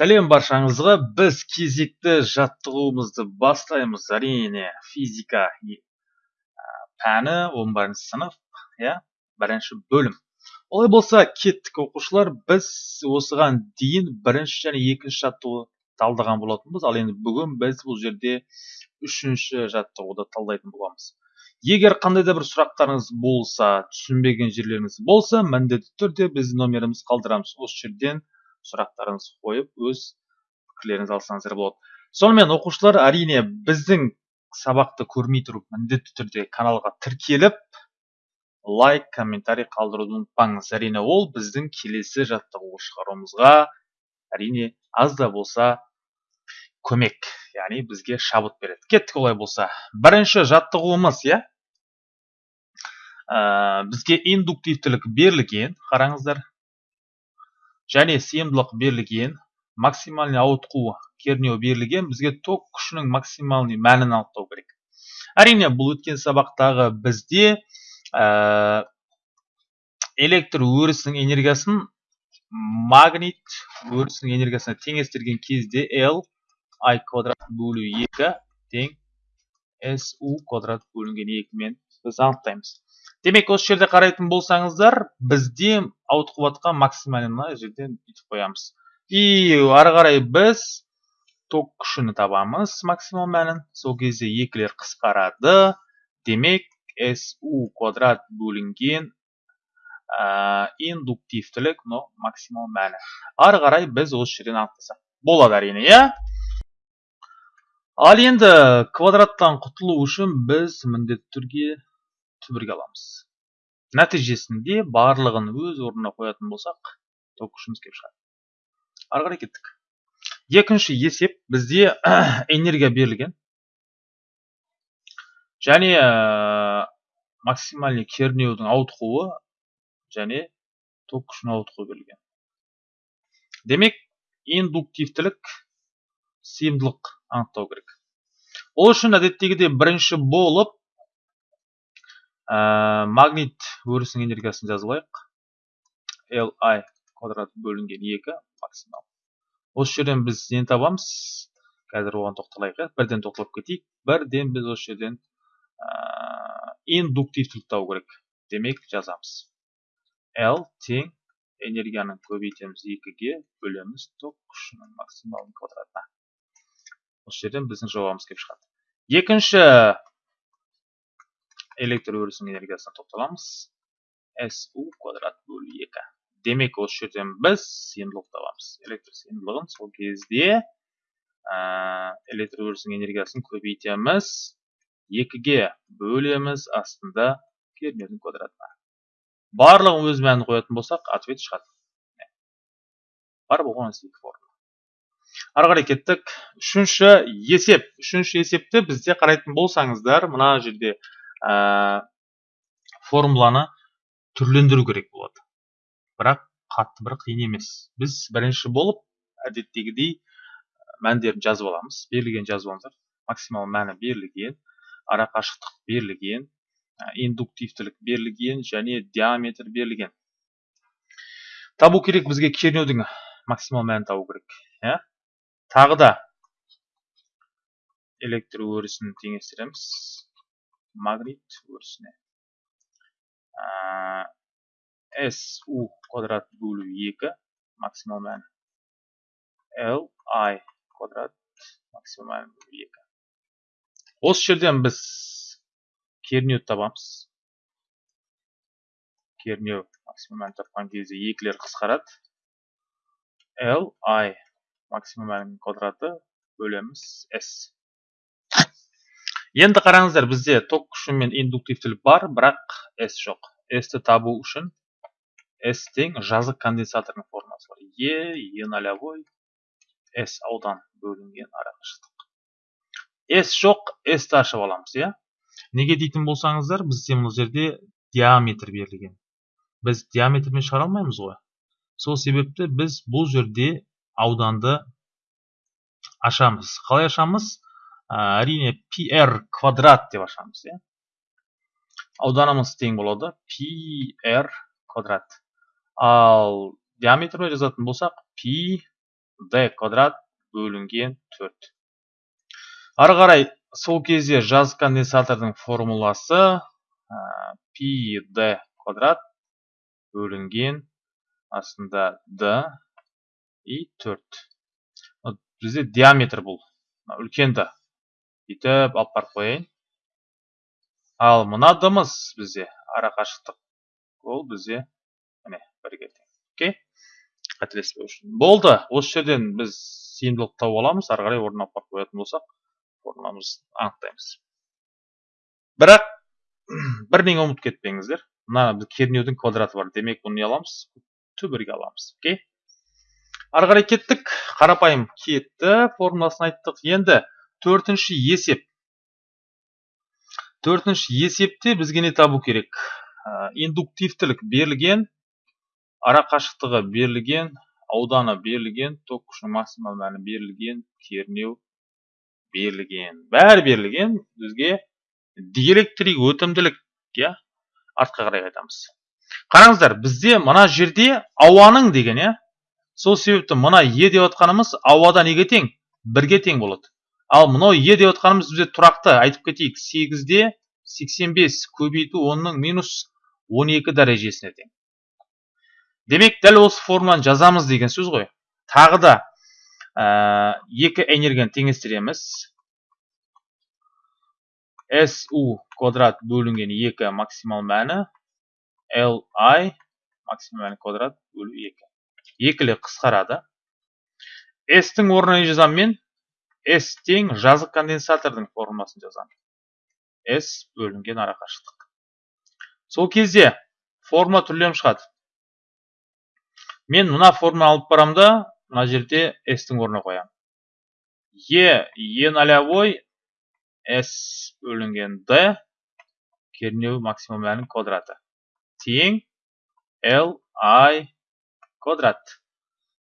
сәлем баршаңызға. Біз кезекті жаттығуымызды бастаймыз. Әрине физика пәні 11 сынып иә бірінші бөлім. Олай болса кеттік оқушылар. Біз осыған дейін бірінші және екінші жаттығу талдаған болатынбыз. Ал енді бүгін біз бұл жерде үшінші жаттығуды талдайтын боламыз. Егер қандай да бір сұрақтарыңыз болса түсінбеген жерлеріңіз болса міндетті түрде біз номерімізді қалдырамыз. Осы жерден сұрақтарыңызды қойып өз пікірлеріңізді алсаңыздар болады. Сонымен оқушылар әрине біздің сабақты көрмей тұрып міндетті түрде каналға тіркеліп лайк комментарий қалдыруды ұмытпаңыз. Әрине ол біздің келесі жаттығу шығаруымызға әрине аз да болса көмек яғни бізге шабыт береді. Кеттік олай болса. Бірінші жаттығуымыз иә? Ә, бізге индуктивтілік берілген. Қараңыздар. Және сыйымдылық берілген максимальный ауытқу кернеу берілген бізге ток күшінің максимальный мәнін анықтау керек. Әрине бұл өткен сабақтағы бізде ә, электр өрісінің энергиясын магнит өрісінің энергиясына теңестірген кезде L I квадрат бөлу 2 тең SU квадрат бөлінген 2 мен біз анықтаймыз. Демек осы жерде қарайтын болсаңыздар бізде ауытқып максимальный мына жерден бүйтіп қоямыз. И ары қарай біз ток күшіні табамыз максимал мәнін. Сол кезде екілер қысқарады. Демек су квадрат бөлінген индуктивтілік но максимал мәні. Ары қарай біз осы жерден анықтасақ. Болады әрине иә? Ал енді квадраттан құтылу үшін біз міндетті түрде түбірге аламыз. Нәтижесінде барлығын өз орнына қоятын болсақ ток күшіміз келіп шығады. Ары қарай кеттік. Екінші есеп бізде энергия берілген. Және ә, максимальный кернеудің ауытқуы және ток күшінің ауытқуы берілген. Демек индуктивтілік сыйымдылық анықтау керек. Ол үшін әдеттегідей бірінші болып ә, магнит өрісінің энергиясын жазып алайық li квадрат бөлінген 2 максимал. Осы жерден біз нені табамыз. Қазір оған тоқталайық иә. Бірден тоқталып кетейік. Бірден біз осы жерден ә, индуктивтілік табу керек демек жазамыз. L тең энергияны көбейтеміз 2-ге бөлеміз ток күшінің максималын квадратына. Осы жерден біздің жауабымыз келіп шығады. Екінші электр өрісінің энергиясына тоқталамыз су квадрат бөлу екі демек осы жерден біз сыйымдылық табамыз электр сыйымдылығын сол кезде ә, электр өрісінің энергиясын көбейтеміз екіге бөлеміз астында кернеудің квадратына барлығын өз мәнін қоятын болсақ ответ шығады бар болған екі формула ары қарай кеттік үшінші есеп үшінші есепті бізде қарайтын болсаңыздар мына жерде ә, формуланы түрлендіру керек болады. Бірақ қатты бір қиын емес. Біз бірінші болып әдеттегідей мәндерін жазып аламыз. Берілген алыңыздар максимал мәні берілген арақашықтық берілген индуктивтілік берілген және диаметр берілген. Табу керек бізге кернеудің максимал мәнін табу керек иә? Тағы да электр өрісін теңестіреміз. Магнит өрісіне су квадрат бөлу 2 максимал мәні l i квадрат максимал мәні бөлу 2 осы жерден біз кернеуді табамыз кернеу максимал мәнін тапқан кезде екілер қысқарады l i максимал мәнінің квадраты бөлеміз s енді қараңыздар бізде ток күші мен индуктивтілік бар бірақ s жоқ s ті табу үшін s тең жазық конденсатордың формуласы бар e e нолевой s аудан бөлінген арақашықтық s жоқ s ашып аламыз иә неге дейтін болсаңыздар бізде мына жерде диаметр берілген біз диаметрмен шығара алмаймыз ғой сол себепті біз бұл жерде ауданды ашамыз қалай ашамыз әрине pr квадрат деп ашамыз иә ауданымыз тең болады pr квадрат ал диаметрмен жазатын болсақ пи d квадрат бөлінген 4 ары қарай сол кезде жазық конденсатордың формуласы пи д квадрат бөлінген астында d и 4 бізде диаметр бұл үлкенді бүйтіп алып барып қояйын. Ал мына дымыз бізде ара қашықтық. Ол бізде міне бірге тең окей? Қателеспеу үшін. Болды. Осы жерден біз сыйымдылықты тауып аламыз. Ары қарай орнына алып қоятын болсақ формуламызды анықтаймыз. Бірақ бір неге ұмытып кетпеңіздер. Мына кернеудің квадраты бар. Демек бұны не аламыз? Түбірге аламыз. Окей? Ары қарай кеттік. Қарапайым кетті. Формуласын айттық. Енді төртінші есеп. Төртінші есепте бізге не табу керек. Индуктивтілік берілген ара қашықтығы берілген ауданы берілген ток күшінің максимал мәні берілген кернеу берілген. Бәрі берілген бізге диэлектрик өтімділік иә артқа қарай қайтамыз қараңыздар бізде мына жерде ауаның деген иә сол себепті мына е деп отқанымыз ауада неге тең бірге тең болады. Ал мынау е деп отқанымыз бізде тұрақты. Айтып кетейік сегізде сексен бес көбейту онның минус он екі дәрежесіне тең. Демек дәл осы формуланы жазамыз деген сөз ғой. Тағы да ә, екі энергияны теңестіреміз. Су квадрат бөлінген екі максимал мәні. Li максимал мәні квадрат бөлу екі. Екілі қысқарады. S-тің орнына не жазамын мен. S тең жазық конденсатордың формуласын жазамын s бөлінген арақашықтық. Сол кезде формула түрленіп шығады. Мен мына формула алып барамын да мына жерде s-тің орнына қоямын e e нолевой s бөлінген d кернеу максимум мәнінің квадраты. Тең l i квадрат.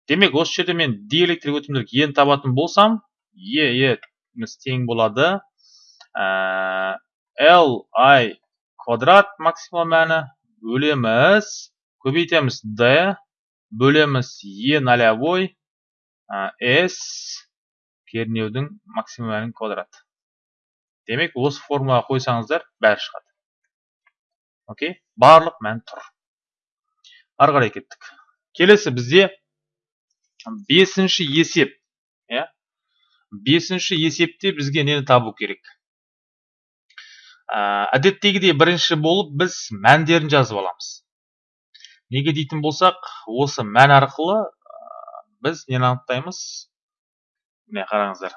Демек осы жерде мен диэлектрик өтімділік ені табатын болсам е е тең болады l i квадрат максимал мәні бөлеміз көбейтеміз d бөлеміз е нолевой s кернеудің максимум мәнінің квадраты демек осы формулаға қойсаңыздар бәрі шығады окей барлық мән тұр ары қарай кеттік келесі бізде бесінші есеп бесінші есепте бізге нені табу керек? Әдеттегідей бірінші болып біз мәндерін жазып аламыз. Неге дейтін болсақ осы мән арқылы біз нені анықтаймыз? Міне қараңыздар.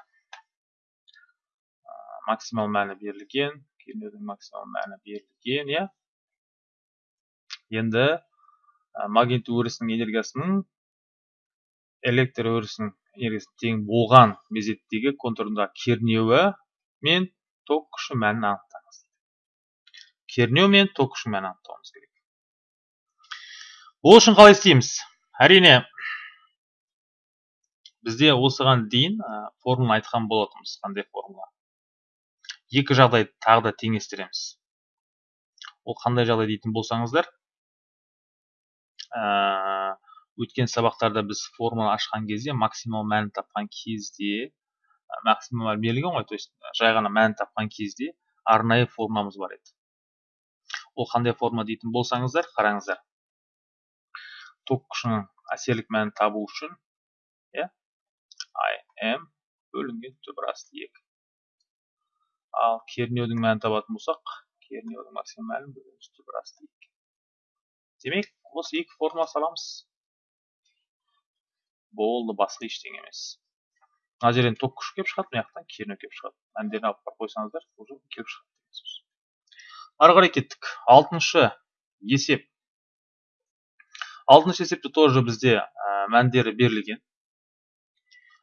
Максимал мәні берілген кернеудің максимал мәні берілген иә? Енді магнит өрісінің энергиясының электр өрісінің энергиясының тең болған мезеттегі контурындағы кернеуі мен ток күші мәнін анықтаңыз. Кернеу мен ток күші мәнін анықтауымыз керек. Ол үшін қалай істейміз? Әрине бізде осыған дейін формуланы айтқан болатынбыз қандай формула? Екі жағдайды тағы да теңестіреміз. Ол қандай жағдай дейтін болсаңыздар өткен сабақтарда біз формула ашқан кезде максимал мәнін тапқан кезде максимал берілген ғой то есть жай ғана мәнін тапқан кезде арнайы формуламыз бар еді. Ол қандай форма дейтін болсаңыздар қараңыздар. Ток күшінің әсерлік мәнін табу үшін иә im бөлінген түбір асты екі ал кернеудің мәнін табатын болсақ кернеудің максимум мәнін бөлеміз асты екі демек осы екі формула саламыз. Болды басқа ештеңе емес. Мына жерден ток күші келіп шығады мына жақтан кернеу келіп шығады. Мәндерін алып барып қойсаңыздар уже келіп шығады деген сөз. Ары қарай кеттік. Алтыншы есеп. Алтыншы есепте тоже бізде ә, мәндері берілген.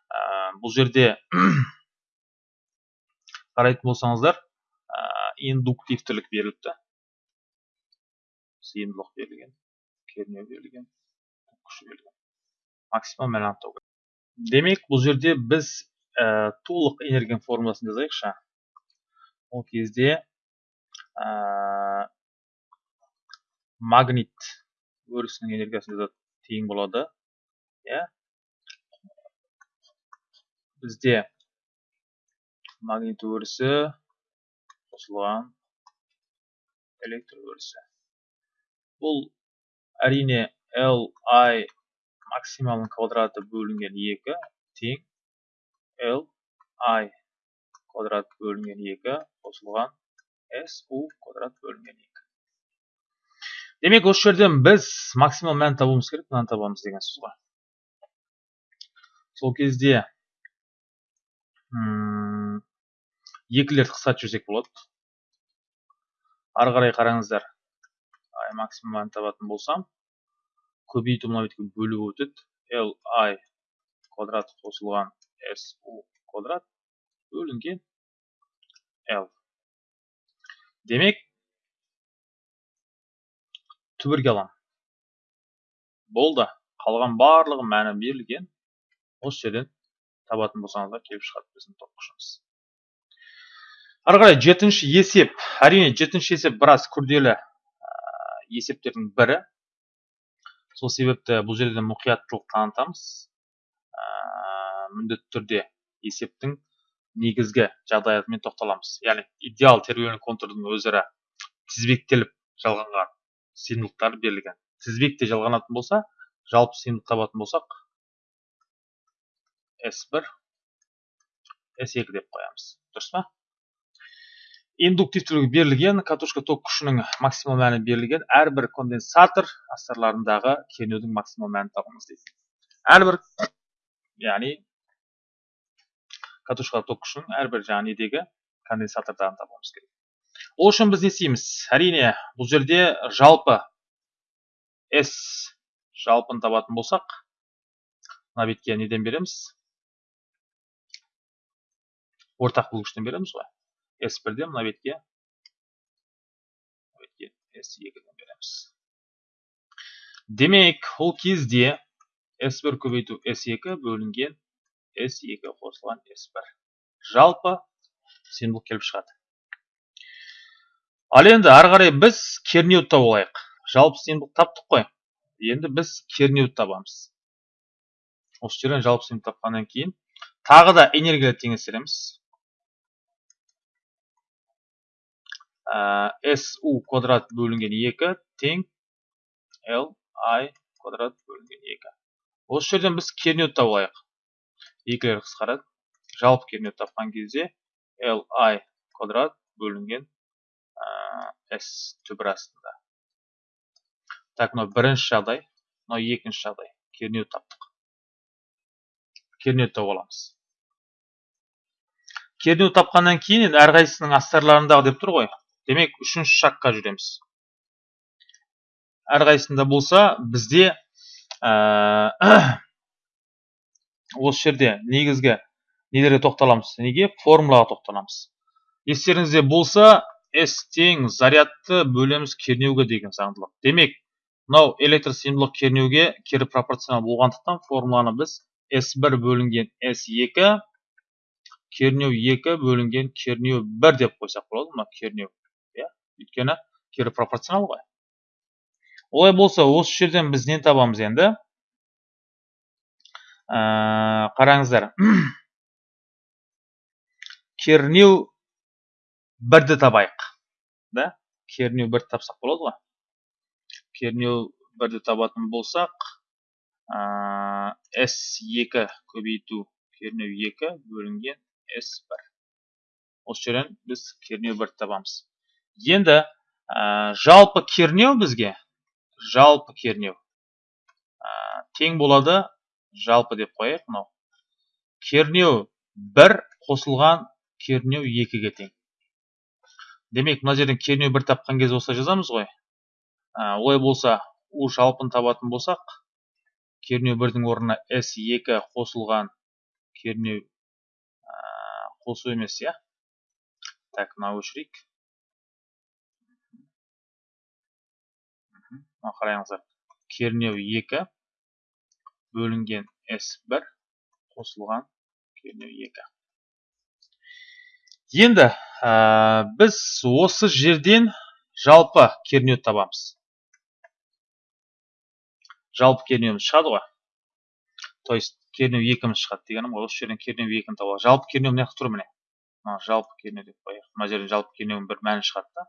Ә, бұл жерде қарайтын болсаңыздар ә, индуктивтілік беріліпті. Сыйымдылық берілген кернеу берілген күші берілген. Максимум мән демек бұл жерде біз ә, толық энергияның формуласын жазайықшы. Ол кезде ә, магнит өрісінің энергиясы тең болады. Иә. Бізде магнит өрісі қосылған электр өрісі. Бұл әрине L I максималының квадраты бөлінген 2 тең L I квадрат бөлінген 2 қосылған S U квадрат бөлінген 2. Демек осы жерден біз максимал мән табуымыз керек, мынаны табамыз деген сөз ғой. Сол кезде екілерді қысқартып жіберсек болады. Ары қарай қараңыздар. Максимум мән табатын болсам, көбейту мына бетке бөліп өтеді. L i квадрат қосылған s u квадрат бөлінген l демек түбірге аламын болды. Қалған барлығы мәні берілген. Осы жерден табатын болсаңыздар келіп шығады біздің топ күшіміз ары қарай жетінші есеп. Әрине жетінші есеп біраз күрделі есептердің бірі. Сол себепті бұл жерде мұқияттылық танытамыз. Ә, міндетті түрде есептің негізгі жағдаятымен тоқталамыз. Яғни идеал тербелген контурдың өзара тізбектеліп жалғанған сыйымдылықтары берілген. Тізбекте жалғанатын болса жалпы сыйымдылық табатын болсақ S1 S2 деп қоямыз. Дұрыс па? Индуктивтілігі берілген катушка ток күшінің максимал мәні берілген әрбір конденсатор астарларындағы кернеудің максимал мәнін табыңыз дейді. Әрбір яғни катушка ток күшінің әрбір жаңағы недегі конденсатордарын табуымыз керек. Ол үшін біз не істейміз? Әрине бұл жерде жалпы s жалпын табатын болсақ мына бетке неден береміз? Ортақ бөлгіштен береміз ғой. S1-де мына бетке бетке S2-ден береміз. Демек, ол кезде S1 көбейту S2 бөлінген S2 қосылған S1. Жалпы символ келіп шығады. Ал енді ары қарай біз кернеуді тауып алайық. Жалпы символ таптық қой. Енді біз кернеуді табамыз. Осы жерден жалпы символ тапқаннан кейін тағы да энергияны теңестіреміз. SU квадрат бөлінген 2 тең L I квадрат бөлінген 2. Осы жерден біз кернеуді тауып алайық. Екілер қысқарады. Жалпы кернеуді тапқан кезде L I квадрат бөлінген S түбір астында. Так, мынау бірінші жағдай, мынау екінші жағдай. Кернеуді таптық. Кернеуді тауып аламыз. Кернеу тапқаннан кейін енді әрқайсысының астарларындағы деп тұр ғой демек үшінші шаққа жүреміз. Әрқайсысында болса бізде ә, осы жерде негізгі нелерге тоқталамыз? Неге? Формулаға тоқталамыз. Естеріңізде болса s тең зарядты бөлеміз кернеуге деген заңдылық. Демек мынау электр сыйымдылық кернеуге кері пропорционал болғандықтан формуланы біз s1 бөлінген s2 кернеу 2 бөлінген кернеу 1 деп қойсақ болады мына кернеу өйткені кері пропорционал ғой. Олай болса осы жерден біз нені табамыз енді? Ә, қараңыздар. Кернеу бірді табайық да? Кернеу бірді тапсақ болады ғой. Кернеу бірді табатын болсақ ә, S2 көбейту кернеу 2 бөлінген S1 осы жерден біз кернеу бірді табамыз. Енді ә, жалпы кернеу бізге? Жалпы кернеу. Ә, тең болады жалпы деп қояйық мынау. Кернеу бір қосылған кернеу екіге тең. Демек мына жерден кернеу бір тапқан кезде осылай жазамыз ғой. Ә, олай болса у жалпын табатын болсақ кернеу бірдің орнына с екі қосылған кернеу ә, қосу емес иә? Так мынау өшірейік. Мына қараңыздар кернеу 2 бөлінген S1 қосылған кернеу 2 енді ә, біз осы жерден жалпы кернеуді табамыз. Жалпы кернеуіміз шығады ғой. То есть кернеу екіміз шығады дегенім ғой. Осы жерден кернеу екіні табалады жалпы кернеу мына жақта тұр міне. Мына жалпы кернеу деп қояйық. Мына жерден жалпы кернеудің бір мәні шығады да.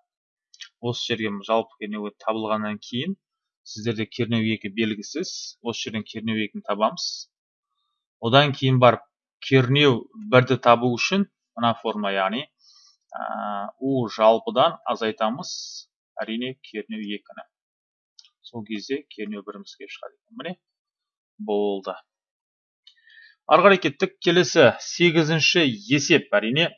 Осы жерге жалпы кернеу табылғаннан кейін сіздерде кернеу екі белгісіз осы жерден кернеу екіні табамыз одан кейін барып кернеу бірді табу үшін мына форма яғни у жалпыдан азайтамыз әрине кернеу екіні сол кезде кернеу біріміз келіп шығады екен міне болды ары қарай кеттік келесі сегізінші есеп әрине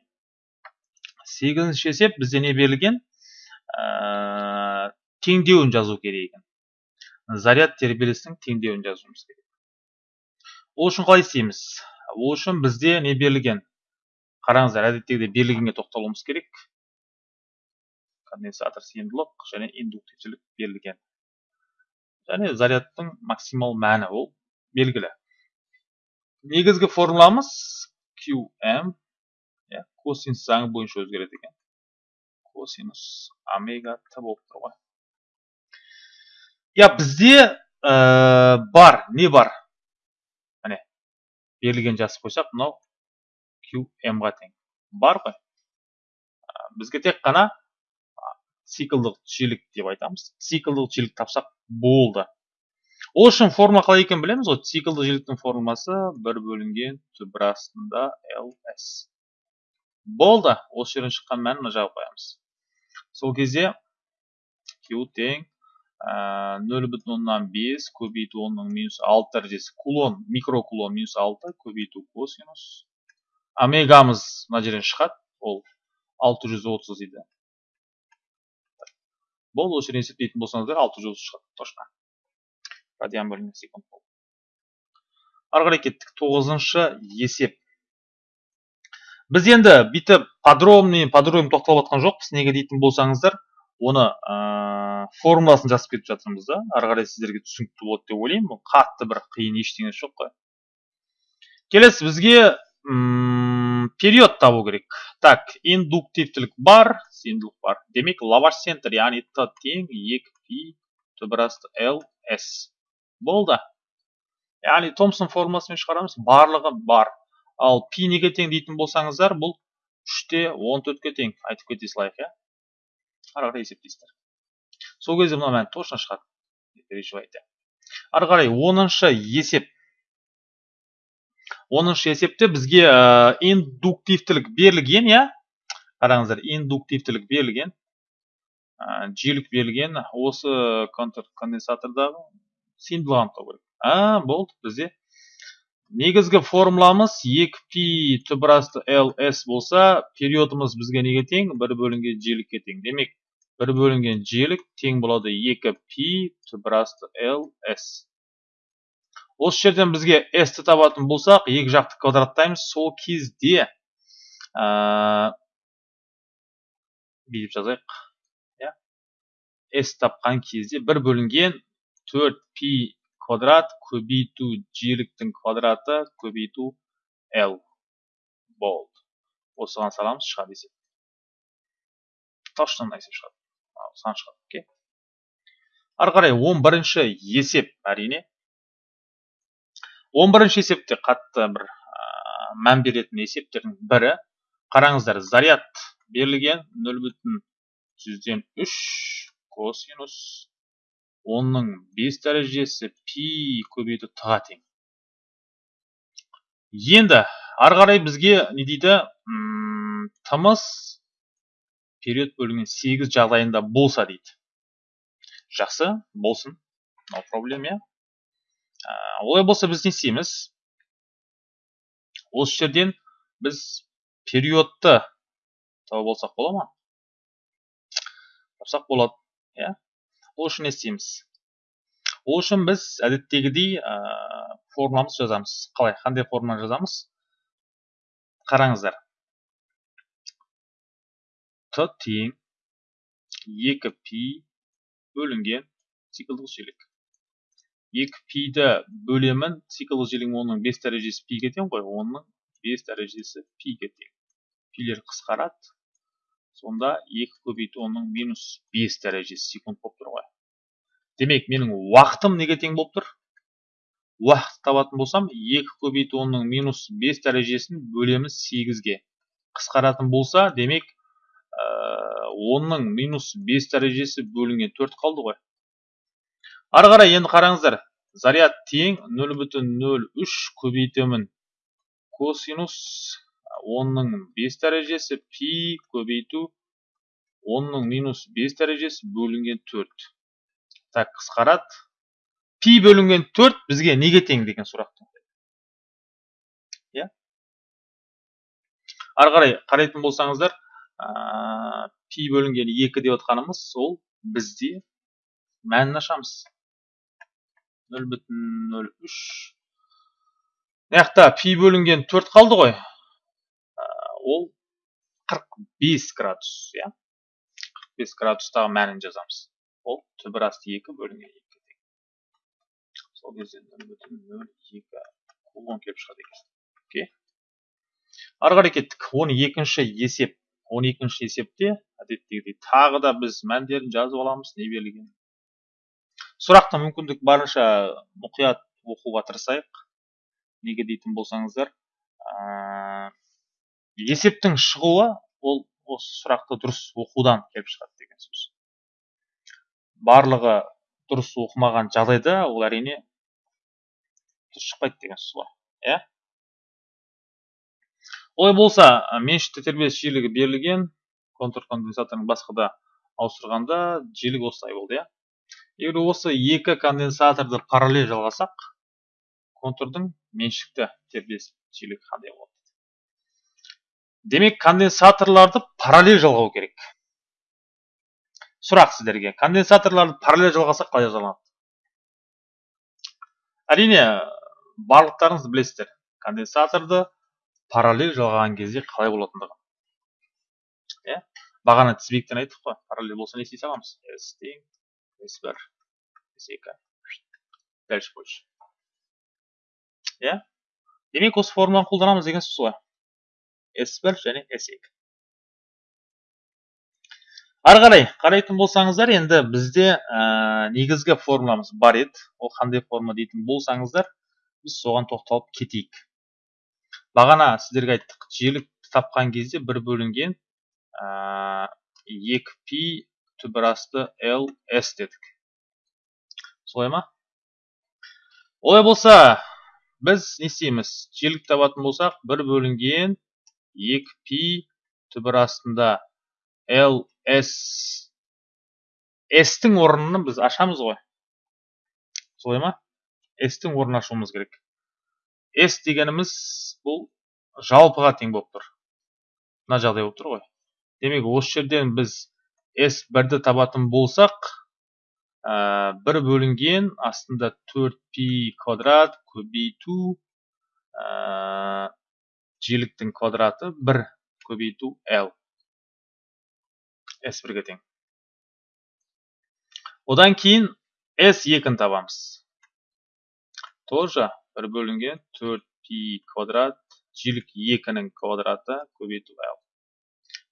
сегізінші есеп бізде не берілген ә, теңдеуін жазу керек екен заряд тербелісінің теңдеуін жазуымыз керек. Ол үшін қалай істейміз? Ол үшін бізде не берілген? Қараңыздар әдеттегідей берілгенге тоқталуымыз керек. Конденсатор сыйымдылық және индуктивтілік берілген. Және зарядтың максимал мәні ол белгілі. Негізгі формуламыз qm иә косинус заңы бойынша өзгереді екен. Косинус омега т болып тұр ғой. Иә бізде бар не бар міне берілген жазып қойсақ мынау qm-ға тең бар ғой бізге тек қана циклдық жиілік деп айтамыз циклдық жиілік тапсақ болды ол үшін формула қалай екенін білеміз ғой циклді жиіліктің формуласы бір бөлінген түбір астында ls болды осы жерден шыққан мәнін мына жағып қоямыз сол кезде q тең нөл бүтін оннан бес көбейту онның минус алты дәрежесі кулон микрокулон минус алты көбейту косинус омегамыз мына жерден шығады ол алты жүз отыз дейді. Болды осы жерден есептейтін болсаңыздар алты жүз отыз шығады точно. Радиан бөлінген секунд болды. Ары қарай кеттік. Тоғызыншы есеп. Біз енді бүйтіп подробный подробный тоқталып жатқан жоқпыз. Неге дейтін болсаңыздар оны ә, формуласын жазып кетіп жатырмыз да. Ары қарай сіздерге түсінікті болады деп ойлаймын. Қатты бір қиын ештеңесі жоқ қой. Келесі бізге период табу керек. Так индуктивтілік бар сыйымдылық бар. Демек лаваш центр яғни т тең екі пи түбір асты л с. Болды. Яғни томсон формуласымен шығарамыз. Барлығы бар. Ал пи неге тең дейтін болсаңыздар бұл үште он төртке тең. Айтып кете салайық иә? Ары қарай есептейсіздер. Сол кезде мына мән точно шығады. Не переживайте ары қарай оныншы есеп. Оныншы есепте бізге ә, индуктивтілік берілген иә? Қараңыздар индуктивтілік берілген ә, жиілік берілген осы конденсатордағы сыйымдылығын анықтау керек. А болды бізде негізгі формуламыз 2π түбір асты ls болса периодымыз бізге неге тең? Бір бөлінген жиілікке тең. Демек бір бөлінген жиілік тең болады 2π түбір асты ls осы жерден бізге s ті табатын болсақ екі жақты квадраттаймыз сол кезде бүйтіп жазайық иә s тапқан кезде бір бөлінген төрт пи квадрат көбейту жиіліктің квадраты көбейту l болды осыған саламыз шығады есеп мына есеп шығады осыған шығады. Окей. Ары қарай он бірінші есеп әрине. Он бірінші есепте қатты бір ә, мән беретін есептердің бірі. Қараңыздар заряд берілген нөл бүтін жүзден үш косинус онның бес дәрежесі пи көбейту т тең. Енді ары қарай бізге не дейді? Тымыз период бөлінген сегіз жағдайында болса дейді. Жақсы болсын. No проблем иә. Олай болса біз не істейміз? Осы жерден біз периодты тауып алсақ бола ма? Тапсақ болады иә. Ол үшін не істейміз? Ол үшін біз әдеттегідей ә, формуламызды жазамыз. Қалай қандай формула жазамыз? Қараңыздар. Т тең екі пи бөлінген циклдық жиілік екі пиді бөлемін циклдық жиілігім оның бес дәрежесі пиге тең ғой оның бес дәрежесі пиге тең. Пилер қысқарады сонда екі көбейту онның минус бес дәрежесі секунд болып тұр ғой. Демек менің уақытым неге тең болып тұр? Уақытты табатын болсам екі көбейту онның минус бес дәрежесін бөлеміз сегізге қысқаратын болса демек онның минус бес дәрежесі бөлінген төрт қалды ғой. Ары қарай енді қараңыздар. Заряд тең нөл бүтін нөл үш көбейтемін. Косинус онның бес дәрежесі пи көбейту онның минус бес дәрежесі бөлінген төрт. Так қысқарады пи бөлінген төрт бізге неге тең деген сұрақ. Иә? Ары қарай қарайтын болсаңыздар пи бөлінген екі деп отқанымыз ол бізде мәнін ашамыз нөл бүтін нөл үш мына жақта пи бөлінген төрт қалды ғой ол 45 градус иә 45 градустағы мәнін жазамыз ол түбір асты 2 бөлінген 2 тең сол кезде 0,02 кулон келіп шығады екен окей ары қарай кеттік 12 есеп 12 есепте әдеттегідей тағы да біз мәндерін жазып аламыз не берілген сұрақты мүмкіндік барынша мұқият оқуға тырысайық. Неге дейтін болсаңыздар есептің шығуы ол осы сұрақты дұрыс оқудан келіп шығады деген сөз. Барлығы дұрыс оқымаған жағдайда ол әрине дұрыс шықпайды деген сөз ғой иә? Олай болса меншікті тербеліс жиілігі берілген контур конденсаторын басқа да ауыстырғанда жиілік осылай болды иә. Егер осы екі конденсаторды параллель жалғасақ контурдың меншікті тербеліс жиілігі қандай болады? Демек конденсаторларды параллель жалғау керек. Сұрақ сіздерге. Конденсаторларды параллель жалғасақ қалай жазаланады әрине барлықтарыңыз білесіздер конденсаторды параллель жалғаған кезде қалай болатындығын иә? Бағана тізбектен айттық қой. Параллель болса не істей саламыз с тең с бір с екі. Дальше больше. Иә? Демек осы формуланы қолданамыз деген сөз ғой. S1 және S2. Ары қарай қарайтын болсаңыздар, енді бізде ә, негізгі формуламыз бар еді. Ол қандай форма дейтін болсаңыздар, біз соған тоқталып кетейік. Бағана сіздерге айттық, желік тапқан кезде бір бөлінген ә, 2π түбірасты LS дедік. Солай ма? Олай болса, біз не істейміз? Желік табатын болсақ, бір бөлінген екі пи түбір астында ls s-тің орнын біз ашамыз ғой солай ма s-тің орнын ашуымыз керек s дегеніміз бұл жалпыға тең болып тұр мына жағдай болып тұр ғой демек осы жерден біз s бірді табатын болсақ бір бөлінген астында 4 пи квадрат көбейту ә, жиіліктің квадраты 1 көбейту L. S1-ге тең. Одан кейін S2-ні табамыз. Тоже 1 бөлінген 4π квадрат жиілік 2-нің квадраты көбейту L.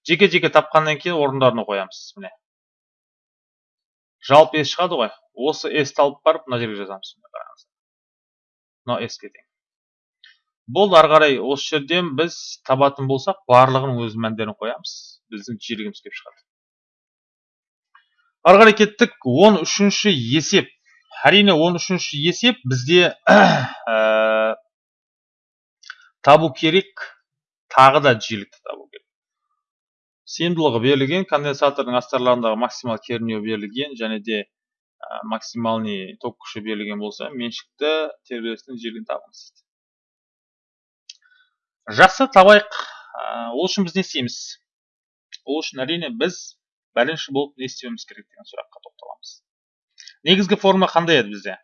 Жеке-жеке тапқаннан кейін орындарына қоямыз. Міне. Жалпы S шығады ғой. Осы S-ті алып барып мына жерге жазамыз. Мына S-ге тең бұл ары қарай осы жерден біз табатын болсақ барлығының өз мәндерін қоямыз біздің жиілігіміз келіп шығады ары қарай кеттік он үшінші есеп әрине он үшінші есеп бізде ә, табу керек тағы да жиілікті табу керек сыйымдылығы берілген конденсатордың астарларындағы максимал кернеу берілген және де ә, максимальный ток күші берілген болса меншікті тербелістің жиілігін табыңыз жақсы табайық. Ол үшін біз не істейміз? Ол үшін әрине біз бірінші болып не істеуіміз керек деген сұраққа тоқталамыз. Негізгі форма қандай еді бізде?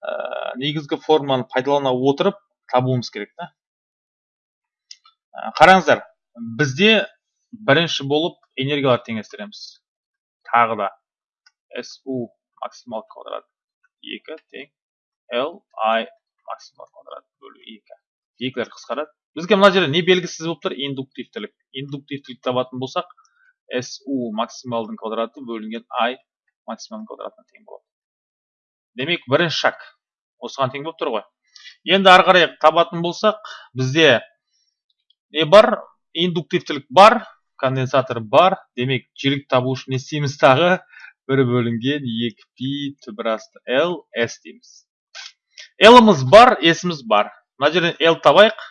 Ә, негізгі форманы пайдалана отырып табуымыз керек та. Ә, қараңыздар бізде бірінші болып энергияларды теңестіреміз. Тағы да су максимал квадрат 2 тең l i максимал квадрат бөлу екі. Екілер қысқарады. Бізге мына жерде не белгісіз болып тұр? Индуктивтілік. Индуктивтілік табатын болсақ су максималдың квадраты бөлінген i максималдың квадратына тең болады демек бірінші шаг осыған тең болып тұр ғой енді ары қарай табатын болсақ бізде не бар индуктивтілік бар конденсатор бар демек жілік табу үшін не істейміз тағы бір бөлінген екі пи түбір асты л с дейміз лымыз бар сіміз бар мына жерден л табайық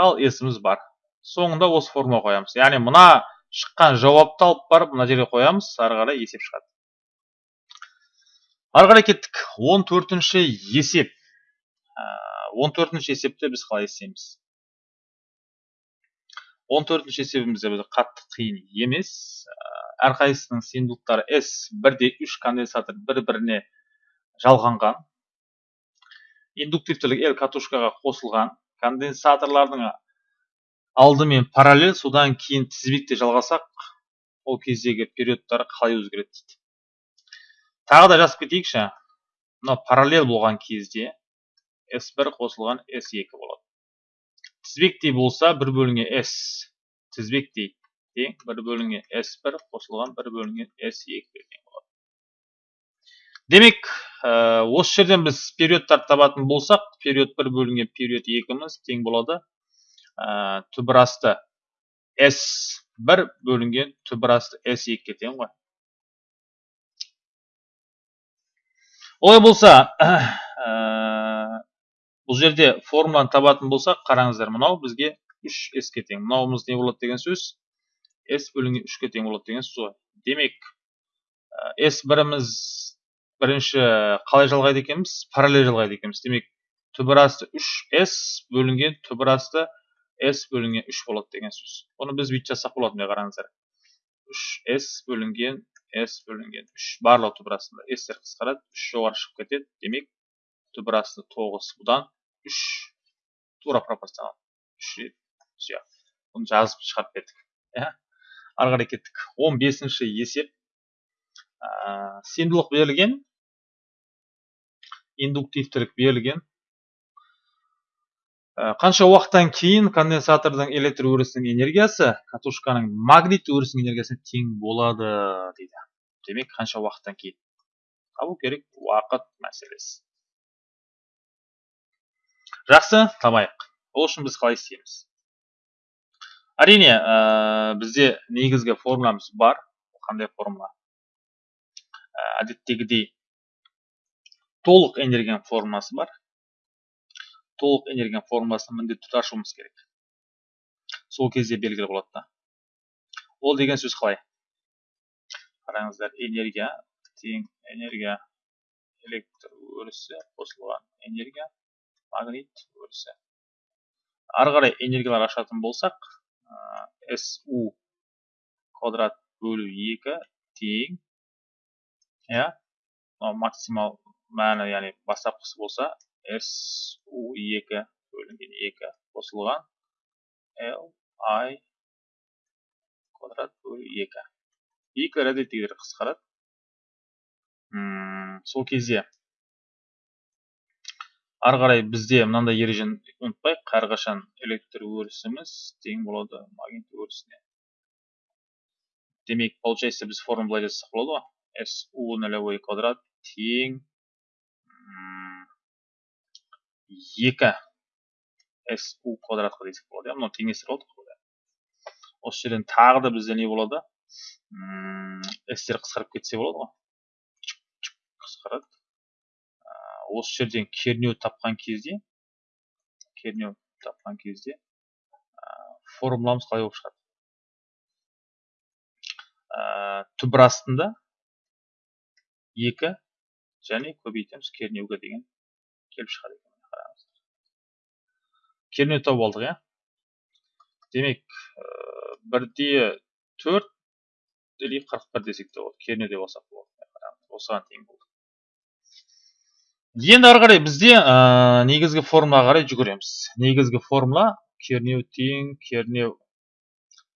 ал сіміз бар соңында осы формула қоямыз яғни мына шыққан жауапты алып барып мына жерге қоямыз ары қарай есеп шығады. Ары қарай кеттік. Он төртінші есеп. Он төртінші есепті біз қалай істейміз он төртінші есебімізде бізде қатты қиын емес. Әрқайсысының сыйымдылықтары s бірде үш конденсатор бір біріне жалғанған. Индуктивтілік l катушкаға қосылған. Конденсаторлардың алдымен параллель содан кейін тізбекте жалғасақ ол кездегі периодтары қалай өзгереді дейді. Тағы да жазып кетейікші. Мына параллель болған кезде s1 қосылған s2 болады. Тізбектей болса бір бөлінген s тізбектей тең бір бөлінген s1 қосылған бір бөлінген s2 тең болады. Демек осы жерден біз периодтарды табатын болсақ период бір бөлінген период екіміз тең болады. Түбір асты s бір бөлінген түбір асты s екіге тең ғой олай болса бұл жерде формуланы табатын болсақ қараңыздар мынау бізге үш s-ке тең мынауымыз не болады деген сөз? S бөлінген үшке тең болады деген сөз демек s біріміз бірінші қалай жалғайды екенбіз? Параллель жалғайды екенбіз. Демек түбір асты үш с бөлінген түбір с бөлінген үш болады деген сөз бұны біз бүйтіп жазсақ болады міне қараңыздар үш с бөлінген с бөлінген үш барлығы түбір астында стер қысқарады үш жоғары шығып кетеді демек асты тоғыз бұдан үш тура пропорционал үш сияқты бұны жазып шығарып бердік ары қарай кеттік он бесінші есеп сенімділік берілген индуктивтілік берілген қанша уақыттан кейін конденсатордың электр өрісінің энергиясы катушканың магнит өрісінің энергиясына тең болады дейді. Демек қанша уақыттан кейін? Табу керек уақыт мәселесі. Жақсы табайық. Ол үшін біз қалай істейміз? Әрине ә, бізде негізгі формуламыз бар. Қандай формула? Ә, әдеттегідей толық энергияның формуласы бар. Толық энергияның формуласын міндетті түрде ашуымыз керек. Сол кезде белгілі болады да. Ол деген сөз қалай? Қараңыздар энергия тең энергия электр өрісі қосылған энергия магнит өрісі. Ары қарай энергиялар ашатын болсақ су квадрат бөлу екі тең иә максимал мәні яғни бастапқысы болса SU2 бөлінген 2 қосылған L I квадрат бөлу 2. 2 әдеттегідей қысқарады. сол кезде ары қарай бізде мынандай ережені ұмытпайық әрқашан электр өрісіміз тең болады магнит өрісіне демек получается біз формула былай жазсақ болады ғой SU нолевой квадрат тең екі су квадратқа десек болады иә мынау теңестіріп алдық осы жерден тағы да бізде не болады стер қысқарып кетсе болады ғой қысқарады осы жерден кернеу тапқан кезде кернеу тапқан кезде формуламыз қалай болып шығады түбір астында екі және көбейтеміз кернеуге деген келіп шығады екен. Кернеу тауып алдық иә. Демек бірде төрт или қырық бір десек те болады. Кернеу деп алсақ болады. Осыған тең болды. Енді ары қарай бізде ә, негізгі формулаға қарай жүгіреміз. Негізгі формула кернеу тең кернеу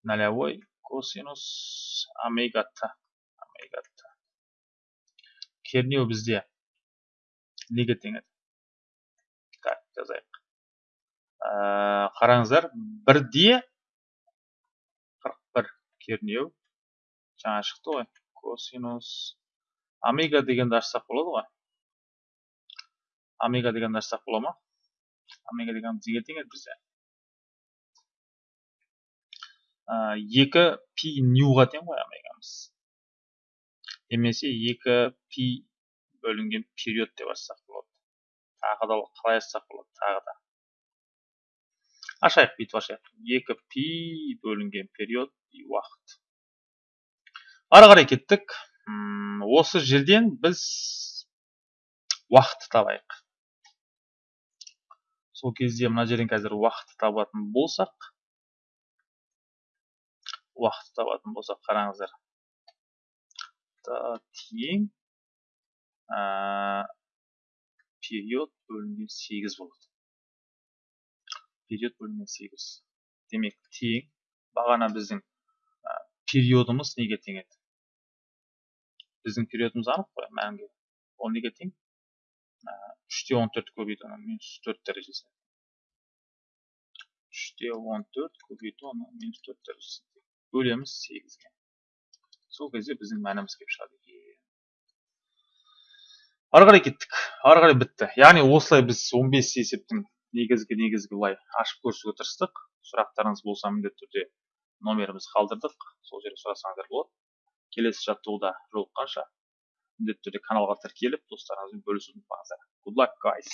нолевой косинус омега т омега т кернеу бізде неге тең еді так жазайық. Ә, қараңыздар бірде қырық бір кернеу. Жаңа шықты ғой. Косинус. Омега дегенді ашсақ болады ғой. Омега дегенді ашсақ бола ма? Омега деген неге тең еді бізде екі пи ньюға тең ғой омегамыз немесе екі пи бөлінген период деп ашсақ болады. Тағы да қалай ашсақ болады? Тағы да. Ашайық бүйтіп ашайық екі пи бөлінген период уақыт. Ары қарай кеттік. Осы жерден біз уақытты табайық. Сол кезде мына жерден қазір уақытты табатын болсақ уақытты табатын болсақ қараңыздар. Тең период бөлінген сегіз болады. Период бөлінген сегіз демек тең бағана біздің периодымыз неге тең еді біздің периодымыз анық қой мәңгі ол неге тең үште он төрт көбейту оны минус төрт дәрежесіне үште он төрт көбейту оны минус төрт дәрежесіне бөлеміз сегізге сол кезде біздің мәніміз келіп шығады кеттік ары қарай бітті яғни осылай біз 15 есептің негізгі негізгі былай ашып көрсетуге тырыстық. Сұрақтарыңыз болса міндетті түрде номерімізді қалдырдық. Сол жерде сұрасаңыздар болады. Келесі жаттығуда жолыққанша міндетті түрде каналға тіркеліп достарыңызбен бөлісуді ұмытпаңыздар. Good luck guys!